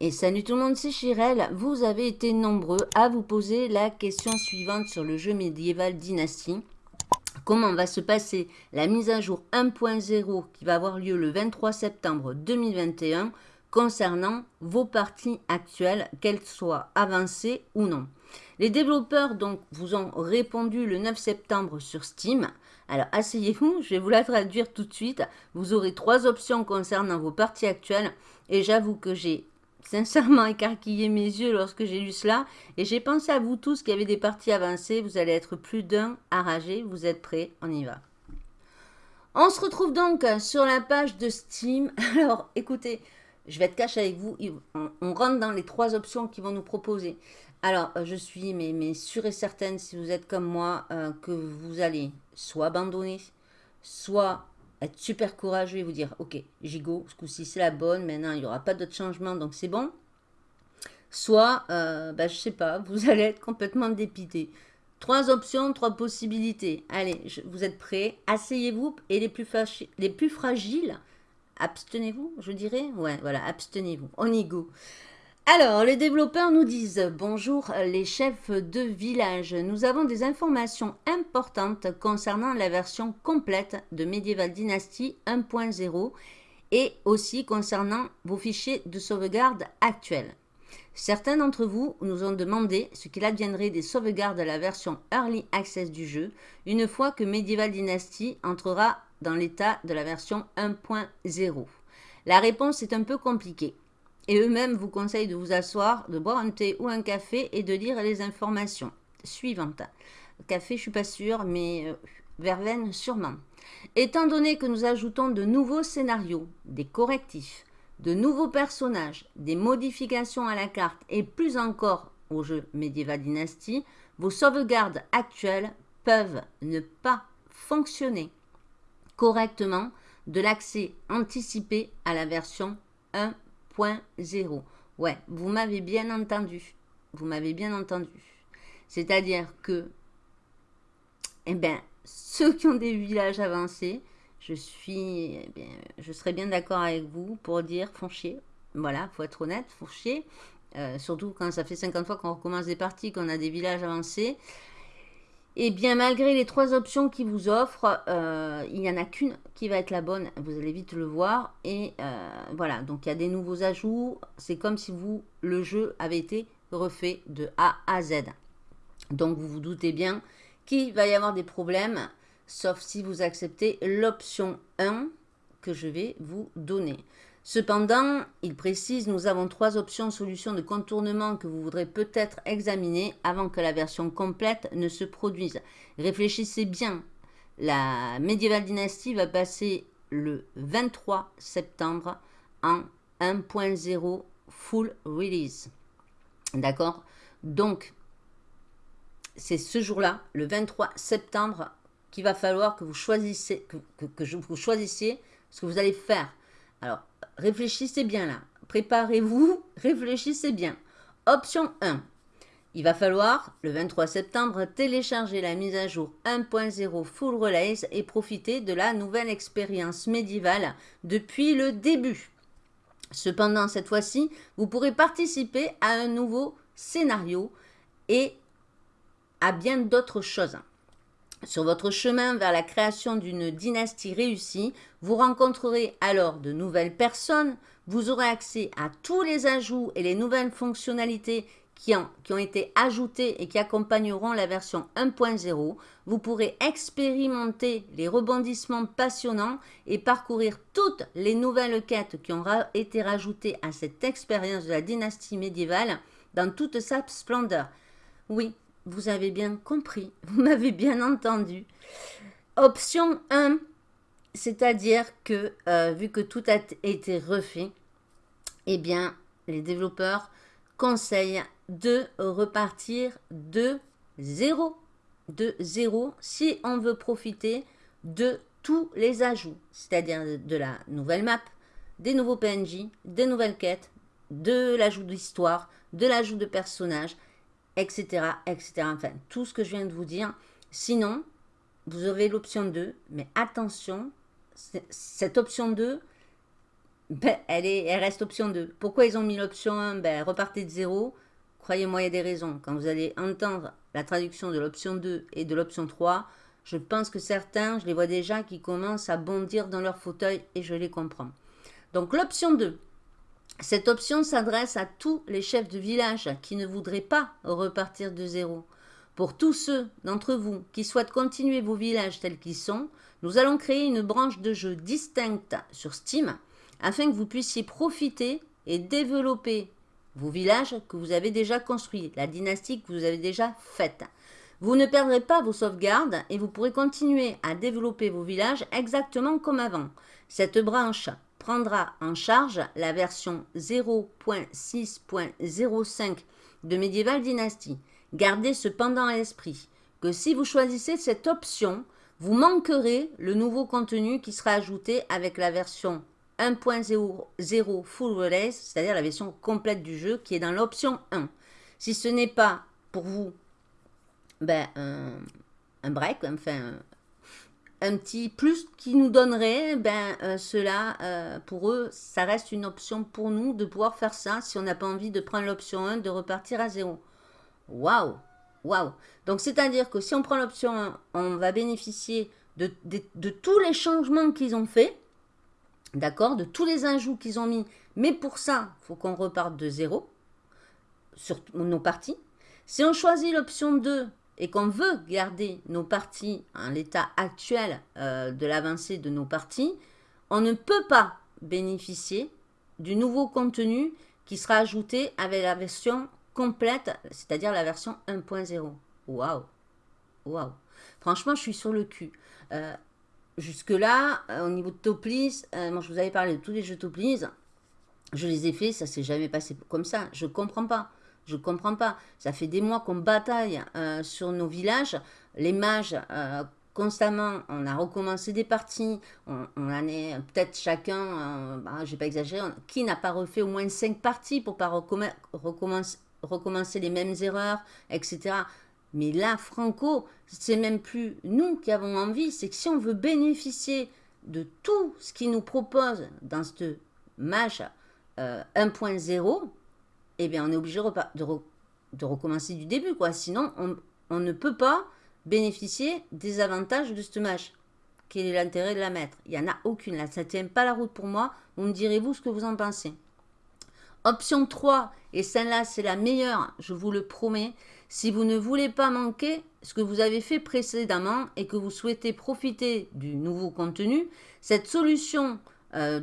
Et salut tout le monde, c'est Chirel. Vous avez été nombreux à vous poser la question suivante sur le jeu médiéval Dynasty. Comment va se passer la mise à jour 1.0 qui va avoir lieu le 23 septembre 2021 concernant vos parties actuelles, qu'elles soient avancées ou non? Les développeurs donc vous ont répondu le 9 septembre sur Steam. Alors asseyez-vous, je vais vous la traduire tout de suite. Vous aurez trois options concernant vos parties actuelles et j'avoue que j'ai sincèrement écarquillé mes yeux lorsque j'ai lu cela et j'ai pensé à vous tous qui avez des parties avancées. Vous allez être plus d'un rager. Vous êtes prêts On y va. On se retrouve donc sur la page de Steam. Alors écoutez, je vais être cash avec vous. On, rentre dans les trois options qu'ils vont nous proposer. Alors, je suis mais, mais sûre et certaine, si vous êtes comme moi, euh, que vous allez soit abandonner, soit être super courageux et vous dire, ok, Gigo, ce coup-ci c'est la bonne, maintenant il n'y aura pas d'autre changement, donc c'est bon. Soit, euh, bah, sais pas, vous allez être complètement dépité. Trois options, trois possibilités. Allez, vous êtes prêts? Asseyez-vous et les plus, les plus fragiles, abstenez-vous, je dirais? Ouais, voilà, abstenez-vous. On y go. Alors, les développeurs nous disent « Bonjour les chefs de village, nous avons des informations importantes concernant la version complète de Medieval Dynasty 1.0 et aussi concernant vos fichiers de sauvegarde actuels. Certains d'entre vous nous ont demandé ce qu'il adviendrait des sauvegardes de la version Early Access du jeu une fois que Medieval Dynasty entrera dans l'état de la version 1.0. La réponse est un peu compliquée et eux-mêmes vous conseillent de vous asseoir, de boire un thé ou un café et de lire les informations suivantes. Café, je suis pas sûre, mais euh, verveine, sûrement. Étant donné que nous ajoutons de nouveaux scénarios, des correctifs, de nouveaux personnages, des modifications à la carte et plus encore au jeu Medieval Dynasty, vos sauvegardes actuelles peuvent ne pas fonctionner correctement de l'accès anticipé à la version 1 0. Ouais, vous m'avez bien entendu. Vous m'avez bien entendu. C'est-à-dire que, eh bien, ceux qui ont des villages avancés, je suis, eh bien, je serais bien d'accord avec vous pour dire, font chier. Voilà, faut être honnête, font chier. Euh, surtout quand ça fait 50 fois qu'on recommence des parties, qu'on a des villages avancés. Et bien, malgré les trois options qu'ils vous offrent, euh, il n'y en a qu'une qui va être la bonne. Vous allez vite le voir. Et euh, voilà, donc il y a des nouveaux ajouts. C'est comme si vous, le jeu avait été refait de A à Z. Donc, vous vous doutez bien qu'il va y avoir des problèmes, sauf si vous acceptez l'option 1 que je vais vous donner. Cependant, il précise, nous avons trois options solutions de contournement que vous voudrez peut-être examiner avant que la version complète ne se produise. Réfléchissez bien. La Medieval Dynasty va passer le 23 septembre en 1.0 full release. D'accord? Donc, c'est ce jour-là, le 23 septembre, qu'il va falloir que vous choisissiez, que vous choisissiez ce que vous allez faire. Alors, réfléchissez bien là. Préparez-vous, réfléchissez bien. Option 1. Il va falloir, le 23 septembre, télécharger la mise à jour 1.0 Full Release et profiter de la nouvelle expérience médiévale depuis le début. Cependant, cette fois-ci, vous pourrez participer à un nouveau scénario et à bien d'autres choses. Sur votre chemin vers la création d'une dynastie réussie, vous rencontrerez alors de nouvelles personnes, vous aurez accès à tous les ajouts et les nouvelles fonctionnalités qui ont, été ajoutées et qui accompagneront la version 1.0. Vous pourrez expérimenter les rebondissements passionnants et parcourir toutes les nouvelles quêtes qui ont été rajoutées à cette expérience de la dynastie médiévale dans toute sa splendeur. Oui, vous avez bien compris, vous m'avez bien entendu. Option 1, c'est-à-dire que euh, vu que tout a été refait, eh bien, les développeurs conseillent de repartir de zéro. De zéro si on veut profiter de tous les ajouts, c'est-à-dire de la nouvelle map, des nouveaux PNJ, des nouvelles quêtes, de l'ajout d'histoire, de l'ajout de personnages, etc., etc. Enfin, tout ce que je viens de vous dire. Sinon, vous aurez l'option 2, mais attention, cette option 2, ben, elle, est, elle reste option 2. Pourquoi ils ont mis l'option 1 ben, Repartez de 0. Croyez-moi, il y a des raisons. Quand vous allez entendre la traduction de l'option 2 et de l'option 3, je pense que certains, je les vois déjà, qui commencent à bondir dans leur fauteuil et je les comprends. Donc l'option 2. Cette option s'adresse à tous les chefs de village qui ne voudraient pas repartir de zéro. Pour tous ceux d'entre vous qui souhaitent continuer vos villages tels qu'ils sont, nous allons créer une branche de jeu distincte sur Steam afin que vous puissiez profiter et développer vos villages que vous avez déjà construits, la dynastie que vous avez déjà faite. Vous ne perdrez pas vos sauvegardes et vous pourrez continuer à développer vos villages exactement comme avant. Cette branche prendra en charge la version 0.6.05 de Medieval Dynasty. Gardez cependant à l'esprit que si vous choisissez cette option, vous manquerez le nouveau contenu qui sera ajouté avec la version 1.0 Full Release, c'est-à-dire la version complète du jeu qui est dans l'option 1. Si ce n'est pas pour vous ben, un, break, enfin un, petit plus qui nous donnerait, ben, euh, cela, euh, pour eux, ça reste une option pour nous de pouvoir faire ça si on n'a pas envie de prendre l'option 1, de repartir à 0. Waouh Waouh Donc, c'est-à-dire que si on prend l'option 1, on va bénéficier de, tous les changements qu'ils ont fait, D'accord De tous les ajouts qu'ils ont mis. Mais pour ça, il faut qu'on reparte de zéro sur nos parties. Si on choisit l'option 2 et qu'on veut garder nos parties en l'état actuel euh, de l'avancée de nos parties, on ne peut pas bénéficier du nouveau contenu qui sera ajouté avec la version complète, c'est-à-dire la version 1.0. Waouh Waouh Franchement, je suis sur le cul. Euh, Jusque-là, euh, au niveau de Toplis, moi je vous avais parlé de tous les jeux Toplis, je les ai faits, ça s'est jamais passé comme ça. Je comprends pas. Je comprends pas. Ça fait des mois qu'on bataille euh, sur nos villages. Les mages, constamment, on a recommencé des parties. On, en est peut-être chacun, bah, je vais pas exagérer, qui n'a pas refait au moins cinq parties pour pas recommencer, les mêmes erreurs, etc. Mais là, Franco, c'est même plus nous qui avons envie, c'est que si on veut bénéficier de tout ce qu'il nous propose dans ce match 1.0, eh bien, on est obligé de, recommencer du début, quoi. Sinon, on, ne peut pas bénéficier des avantages de ce match. Quel est l'intérêt de la mettre? Il n'y en a aucune, là. Ça ne tient pas la route pour moi. Vous me direz-vous ce que vous en pensez. Option 3, et celle-là, c'est la meilleure, je vous le promets, si vous ne voulez pas manquer ce que vous avez fait précédemment et que vous souhaitez profiter du nouveau contenu, cette solution euh,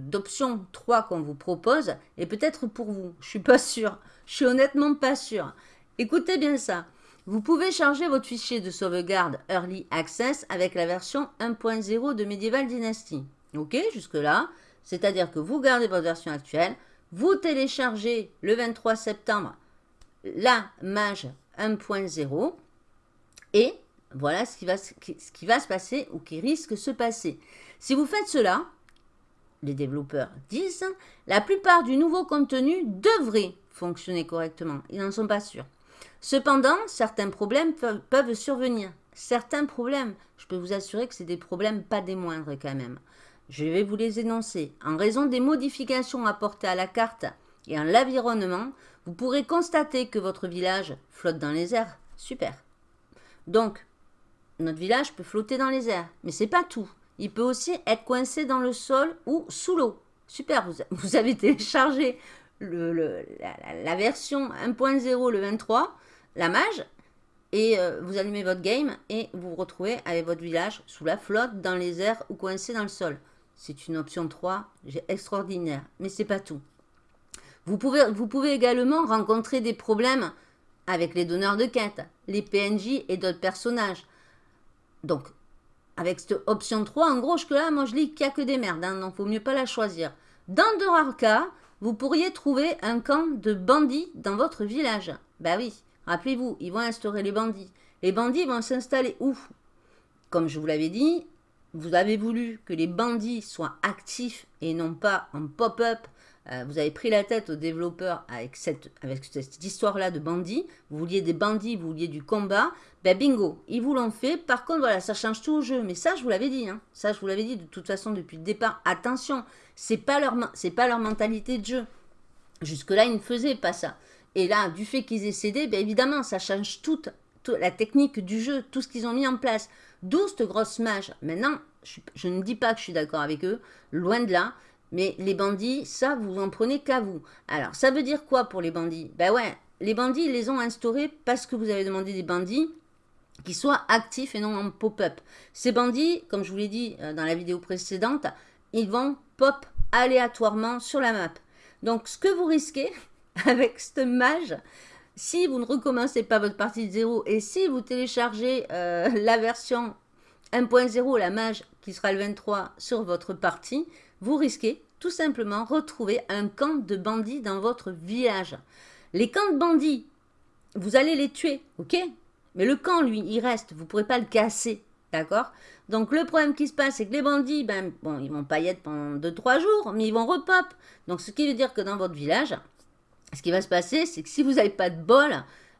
d'option 3 qu'on vous propose est peut-être pour vous. Je suis pas sûre. Je suis honnêtement pas sûre. Écoutez bien ça. Vous pouvez charger votre fichier de sauvegarde Early Access avec la version 1.0 de Medieval Dynasty. Ok, jusque-là. C'est-à-dire que vous gardez votre version actuelle, vous téléchargez le 23 septembre la mage 1.0 et voilà ce qui, va, ce qui va se passer ou qui risque de se passer. Si vous faites cela, les développeurs disent, la plupart du nouveau contenu devrait fonctionner correctement. Ils n'en sont pas sûrs. Cependant, certains problèmes peuvent survenir. Certains problèmes, je peux vous assurer que c'est des problèmes pas des moindres quand même. Je vais vous les énoncer. En raison des modifications apportées à la carte et à l'environnement, vous pourrez constater que votre village flotte dans les airs. Super. Donc, notre village peut flotter dans les airs, mais c'est pas tout. Il peut aussi être coincé dans le sol ou sous l'eau. Super, vous, avez téléchargé la, version 1.0, le 23, la mage, et euh, vous allumez votre game et vous vous retrouvez avec votre village sous la flotte, dans les airs ou coincé dans le sol. C'est une option 3, extraordinaire, mais c'est pas tout. Vous pouvez, vous pouvez également rencontrer des problèmes avec les donneurs de quête, les PNJ et d'autres personnages. Donc, avec cette option 3, en gros, que là, moi je lis qu'il n'y a que des merdes, hein, donc il vaut mieux pas la choisir. Dans de rares cas, vous pourriez trouver un camp de bandits dans votre village. Bah oui, rappelez-vous, ils vont instaurer les bandits. Les bandits vont s'installer où? Comme je vous l'avais dit, vous avez voulu que les bandits soient actifs et non pas en pop-up euh, vous avez pris la tête aux développeurs avec cette, avec cette histoire-là de bandits, vous vouliez des bandits, vous vouliez du combat, ben bingo, ils vous l'ont fait. Par contre, voilà, ça change tout au jeu. Mais ça, je vous l'avais dit, hein. ça, je vous l'avais dit de toute façon depuis le départ. Attention, c'est pas leur, pas leur mentalité de jeu. Jusque-là, ils ne faisaient pas ça. Et là, du fait qu'ils aient cédé, bien évidemment, ça change toute, la technique du jeu, tout ce qu'ils ont mis en place. D'où cette grosse mage. Maintenant, je, ne dis pas que je suis d'accord avec eux, loin de là. Mais les bandits, ça, vous en prenez qu'à vous. Alors, ça veut dire quoi pour les bandits? Ben ouais, les bandits, ils les ont instaurés parce que vous avez demandé des bandits qui soient actifs et non en pop-up. Ces bandits, comme je vous l'ai dit euh, dans la vidéo précédente, ils vont pop aléatoirement sur la map. Donc, ce que vous risquez avec ce mage, si vous ne recommencez pas votre partie de zéro et si vous téléchargez euh, la version 1.0, la mage qui sera le 23 sur votre partie, vous risquez tout simplement retrouver un camp de bandits dans votre village. Les camps de bandits, vous allez les tuer, ok? Mais le camp, lui, il reste, vous ne pourrez pas le casser, d'accord? Donc le problème qui se passe, c'est que les bandits, ben, bon, ils vont pas y être pendant 2-3 jours, mais ils vont repop. Donc ce qui veut dire que dans votre village, ce qui va se passer, c'est que si vous n'avez pas de bol,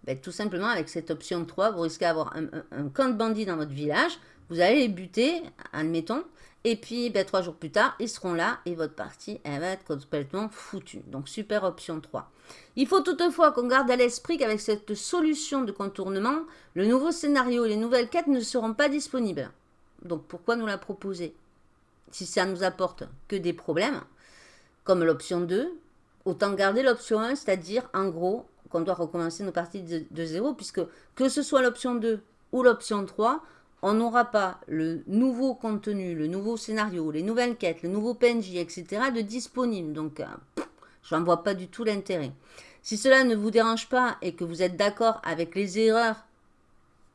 ben, tout simplement avec cette option 3, vous risquez d'avoir un, un camp de bandits dans votre village, vous allez les buter, admettons, et puis, ben, trois jours plus tard, ils seront là et votre partie, elle va être complètement foutue. Donc, super option 3. Il faut toutefois qu'on garde à l'esprit qu'avec cette solution de contournement, le nouveau scénario et les nouvelles quêtes ne seront pas disponibles. Donc, pourquoi nous la proposer? Si ça nous apporte que des problèmes, comme l'option 2, autant garder l'option 1, c'est-à-dire, en gros, qu'on doit recommencer nos parties de, de zéro, puisque que ce soit l'option 2 ou l'option 3, on n'aura pas le nouveau contenu, le nouveau scénario, les nouvelles quêtes, le nouveau PNJ, etc. de disponible. Donc, euh, je n'en vois pas du tout l'intérêt. Si cela ne vous dérange pas et que vous êtes d'accord avec les erreurs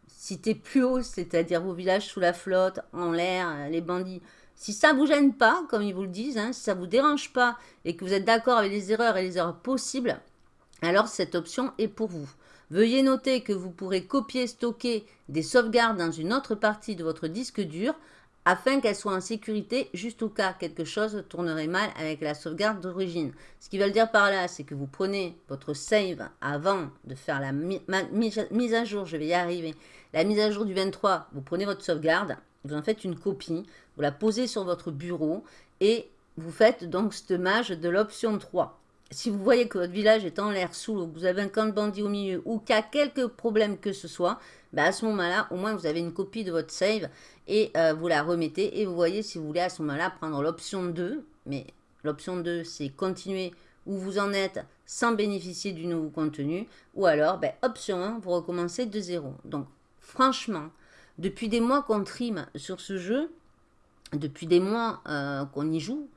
citées plus haut, c'est-à-dire vos villages sous la flotte, en l'air, euh, les bandits, si ça ne vous gêne pas, comme ils vous le disent, hein, si ça ne vous dérange pas et que vous êtes d'accord avec les erreurs et les erreurs possibles, alors cette option est pour vous. Veuillez noter que vous pourrez copier stocker des sauvegardes dans une autre partie de votre disque dur afin qu'elles soient en sécurité juste au cas quelque chose tournerait mal avec la sauvegarde d'origine. Ce qui veut dire par là, c'est que vous prenez votre save avant de faire la mise à jour, je vais y arriver, la mise à jour du 23, vous prenez votre sauvegarde, vous en faites une copie, vous la posez sur votre bureau et vous faites donc ce mage de l'option 3 si vous voyez que votre village est en l'air sous l'eau, que vous avez un camp de bandits au milieu ou qu'il y a quelques problèmes que ce soit, bah, à ce moment-là, au moins vous avez une copie de votre save et euh, vous la remettez et vous voyez si vous voulez à ce moment-là prendre l'option 2. Mais l'option 2, c'est continuer où vous en êtes sans bénéficier du nouveau contenu. Ou alors, bah, option 1, vous recommencez de zéro. Donc, franchement, depuis des mois qu'on trime sur ce jeu, depuis des mois euh, qu'on y joue,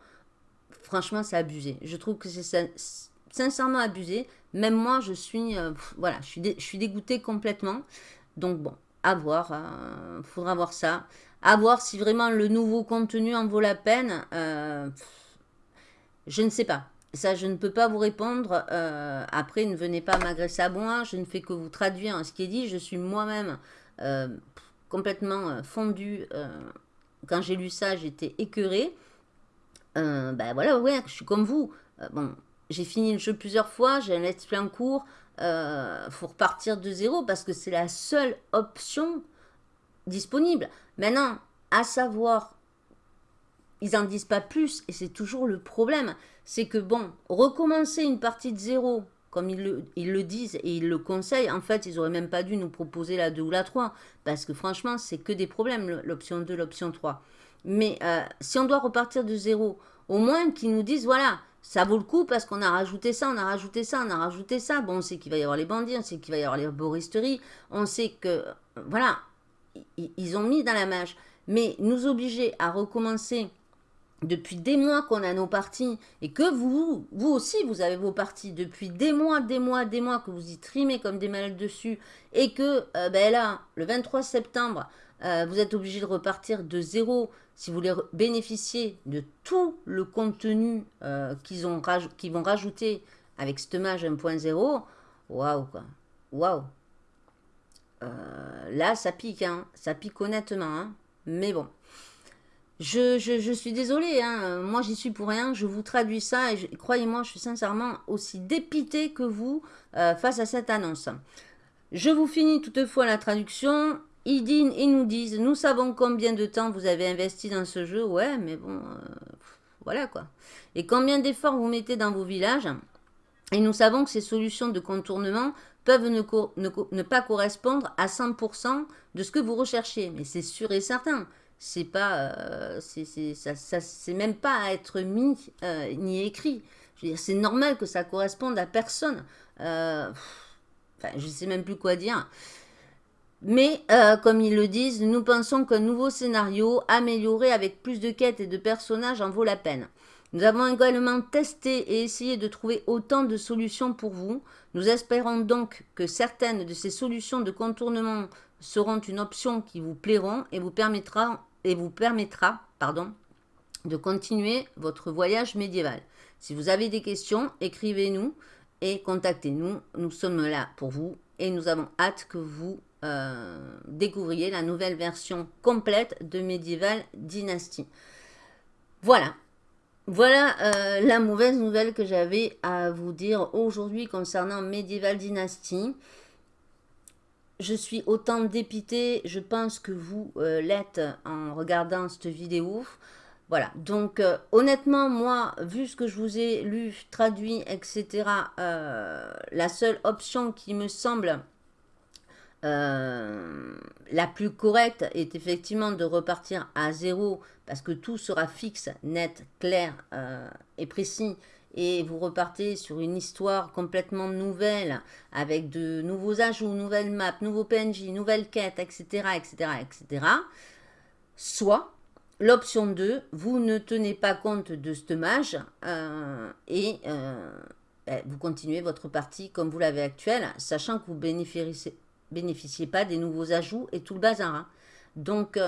franchement, c'est abusé. Je trouve que c'est sincèrement abusé. Même moi, je suis, euh, voilà, je suis, dégoûtée complètement. Donc bon, à voir. Euh, faudra voir ça. À voir si vraiment le nouveau contenu en vaut la peine. Euh, je ne sais pas. Ça, je ne peux pas vous répondre. après, ne venez pas m'agresser à moi. Je ne fais que vous traduire ce qui est dit. Je suis moi-même complètement fondue. quand j'ai lu ça, j'étais écœurée. Ben voilà, ouais, je suis comme vous. Euh, bon, j'ai fini le jeu plusieurs fois, j'ai un let's play en cours. Euh, faut repartir de zéro parce que c'est la seule option disponible. Maintenant, à savoir, ils n'en disent pas plus et c'est toujours le problème. C'est que bon, recommencer une partie de zéro, comme ils le, ils le disent et ils le conseillent, en fait, ils auraient même pas dû nous proposer la 2 ou la 3 parce que franchement, c'est que des problèmes, l'option 2, l'option 3. Mais euh, si on doit repartir de zéro, au moins qu'ils nous disent, voilà, ça vaut le coup parce qu'on a rajouté ça, on a rajouté ça, on a rajouté ça. Bon, on sait qu'il va y avoir les bandits, on sait qu'il va y avoir les boristeries, on sait que, voilà, ils ont mis dans la mage. Mais nous obliger à recommencer depuis des mois qu'on a nos parties et que vous, vous aussi, vous avez vos parties depuis des mois, des mois, des mois que vous y trimez comme des malades dessus et que, euh, ben là, le 23 septembre, euh, vous êtes obligé de repartir de zéro si vous voulez bénéficier de tout le contenu euh, qu'ils vont rajouter avec Stemage 1.0, waouh quoi, waouh. Euh, là, ça pique, hein. ça pique honnêtement, hein. mais bon. Je, suis désolée, hein. moi j'y suis pour rien, je vous traduis ça et croyez-moi, je suis sincèrement aussi dépité que vous face à cette annonce. Je vous finis toutefois la traduction. Ils, nous disent, nous savons combien de temps vous avez investi dans ce jeu, ouais, mais bon, euh, voilà quoi. Et combien d'efforts vous mettez dans vos villages. Et nous savons que ces solutions de contournement peuvent ne, pas correspondre à 100% de ce que vous recherchez. Mais c'est sûr et certain. C'est pas, euh, c'est même pas à être mis euh, ni écrit. c'est normal que ça corresponde à personne. Euh, enfin, je sais même plus quoi dire. Mais, comme ils le disent, nous pensons qu'un nouveau scénario amélioré avec plus de quêtes et de personnages en vaut la peine. Nous avons également testé et essayé de trouver autant de solutions pour vous. Nous espérons donc que certaines de ces solutions de contournement seront une option qui vous plairont et vous permettra, et vous permettra pardon, de continuer votre voyage médiéval. Si vous avez des questions, écrivez-nous et contactez-nous. Nous sommes là pour vous et nous avons hâte que vous euh, découvriez la nouvelle version complète de Medieval Dynasty. Voilà, voilà euh, la mauvaise nouvelle que j'avais à vous dire aujourd'hui concernant Medieval Dynasty. Je suis autant dépitée, je pense que vous euh, l'êtes en regardant cette vidéo. Voilà, donc honnêtement, moi, vu ce que je vous ai lu, traduit, etc., la seule option qui me semble la plus correcte est effectivement de repartir à zéro parce que tout sera fixe, net, clair euh, et précis. Et vous repartez sur une histoire complètement nouvelle, avec de nouveaux ajouts, nouvelles maps, nouveaux PNJ, nouvelles quêtes, etc., etc., etc. Soit, l'option 2, vous ne tenez pas compte de ce mage euh, et euh, ben, vous continuez votre partie comme vous l'avez actuelle, sachant que vous bénéficiez, bénéficiez pas des nouveaux ajouts et tout le bazar. Hein. Donc,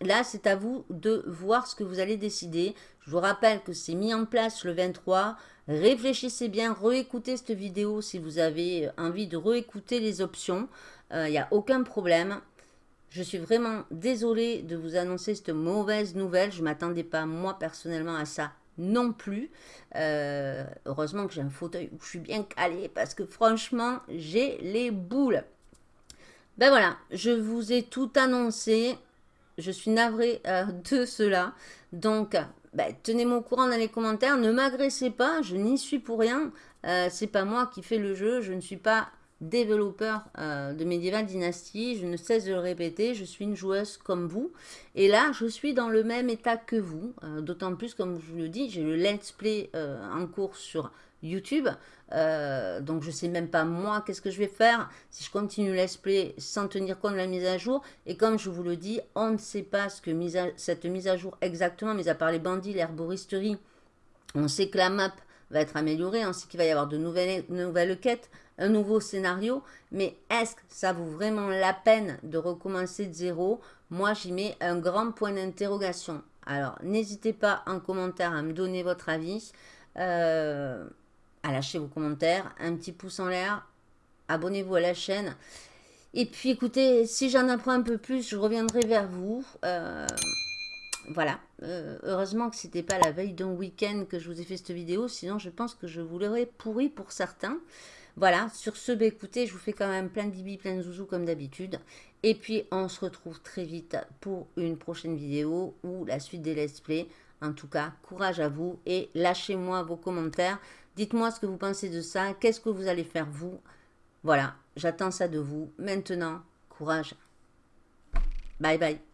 là, c'est à vous de voir ce que vous allez décider. Je vous rappelle que c'est mis en place le 23. Réfléchissez bien, réécoutez cette vidéo si vous avez envie de réécouter les options. Il euh, n'y a aucun problème. Je suis vraiment désolée de vous annoncer cette mauvaise nouvelle. Je ne m'attendais pas, moi, personnellement, à ça non plus. Euh, heureusement que j'ai un fauteuil où je suis bien calée parce que franchement, j'ai les boules. Ben voilà, je vous ai tout annoncé. Je suis navrée euh, de cela. Donc, bah, tenez-moi au courant dans les commentaires. Ne m'agressez pas, je n'y suis pour rien. Euh, c'est pas moi qui fais le jeu. Je ne suis pas développeur euh, de Medieval Dynasty. Je ne cesse de le répéter. Je suis une joueuse comme vous. Et là, je suis dans le même état que vous. D'autant plus, comme je vous le dis, j'ai le let's play en cours sur YouTube. Euh, donc je sais même pas moi qu'est-ce que je vais faire si je continue let's play sans tenir compte de la mise à jour. Et comme je vous le dis, on ne sait pas ce que cette mise à jour exactement, mais à part les bandits, l'herboristerie, on sait que la map va être améliorée, on sait qu'il va y avoir de nouvelles, nouvelles quêtes, un nouveau scénario, mais est-ce que ça vaut vraiment la peine de recommencer de zéro? Moi, j'y mets un grand point d'interrogation. Alors, n'hésitez pas en commentaire à me donner votre avis. Euh, à lâcher vos commentaires, un petit pouce en l'air, abonnez-vous à la chaîne. Et puis écoutez, si j'en apprends un peu plus, je reviendrai vers vous. Euh, voilà, euh, heureusement que c'était pas la veille d'un week-end que je vous ai fait cette vidéo, sinon je pense que je vous l'aurais pourri pour certains. Voilà, sur ce, bah, écoutez, je vous fais quand même plein de bibi, plein de zouzou comme d'habitude. Et puis, on se retrouve très vite pour une prochaine vidéo ou la suite des let's play. En tout cas, courage à vous et lâchez-moi vos commentaires. Dites-moi ce que vous pensez de ça. Qu'est-ce que vous allez faire vous? Voilà, j'attends ça de vous. Maintenant, courage. Bye bye.